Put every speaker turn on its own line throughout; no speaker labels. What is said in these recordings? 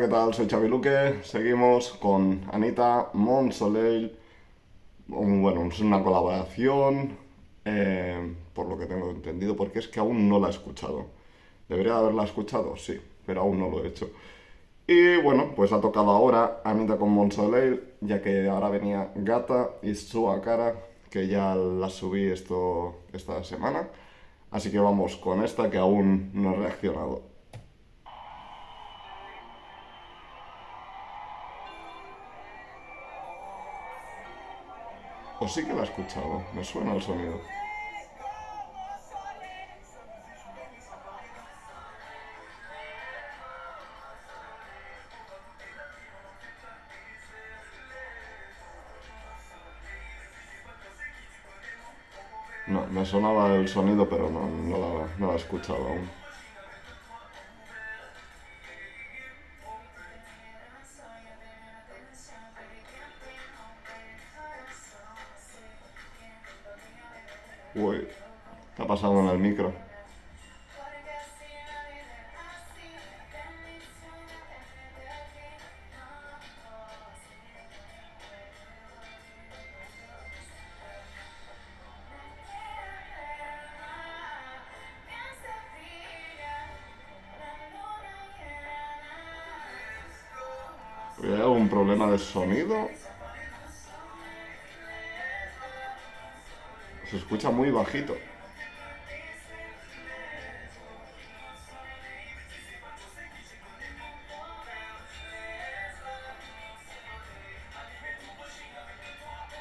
¿qué tal? Soy Xavi Luque. Seguimos con Anita Monsoleil. Bueno, es una colaboración, eh, por lo que tengo entendido, porque es que aún no la he escuchado. ¿Debería haberla escuchado? Sí, pero aún no lo he hecho. Y bueno, pues ha tocado ahora Anita con Monsoleil, ya que ahora venía Gata y Sua Cara, que ya la subí esto, esta semana. Así que vamos con esta que aún no he reaccionado. O sí que la he escuchado, me suena el sonido. No, me sonaba el sonido, pero no, no, la, no la he escuchado aún. Uy, ¿qué ha pasado en el micro? ¿Hay algún problema de sonido? Se escucha muy bajito.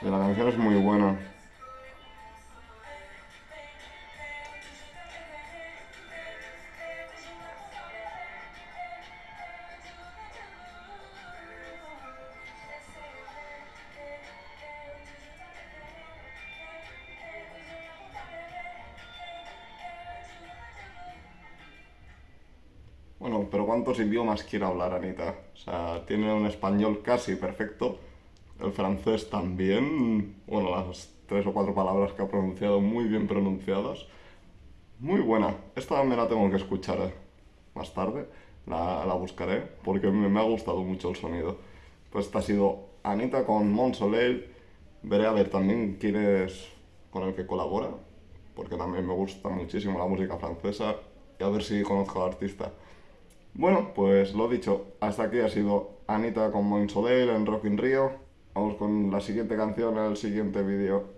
La canción es muy buena. Bueno, pero ¿cuántos idiomas quiere hablar Anita? O sea, tiene un español casi perfecto, el francés también, bueno, las tres o cuatro palabras que ha pronunciado muy bien pronunciadas. Muy buena, esta me la tengo que escuchar eh, más tarde, la, la buscaré, porque me, me, ha gustado mucho el sonido. Pues esta ha sido Anita con Monsoleil, veré a ver también quién es con el que colabora, porque también me gusta muchísimo la música francesa, y a ver si conozco al artista. Bueno, pues lo dicho, hasta aquí ha sido Anita con Moin Soleil en Rock in Rio. Vamos con la siguiente canción, el siguiente vídeo.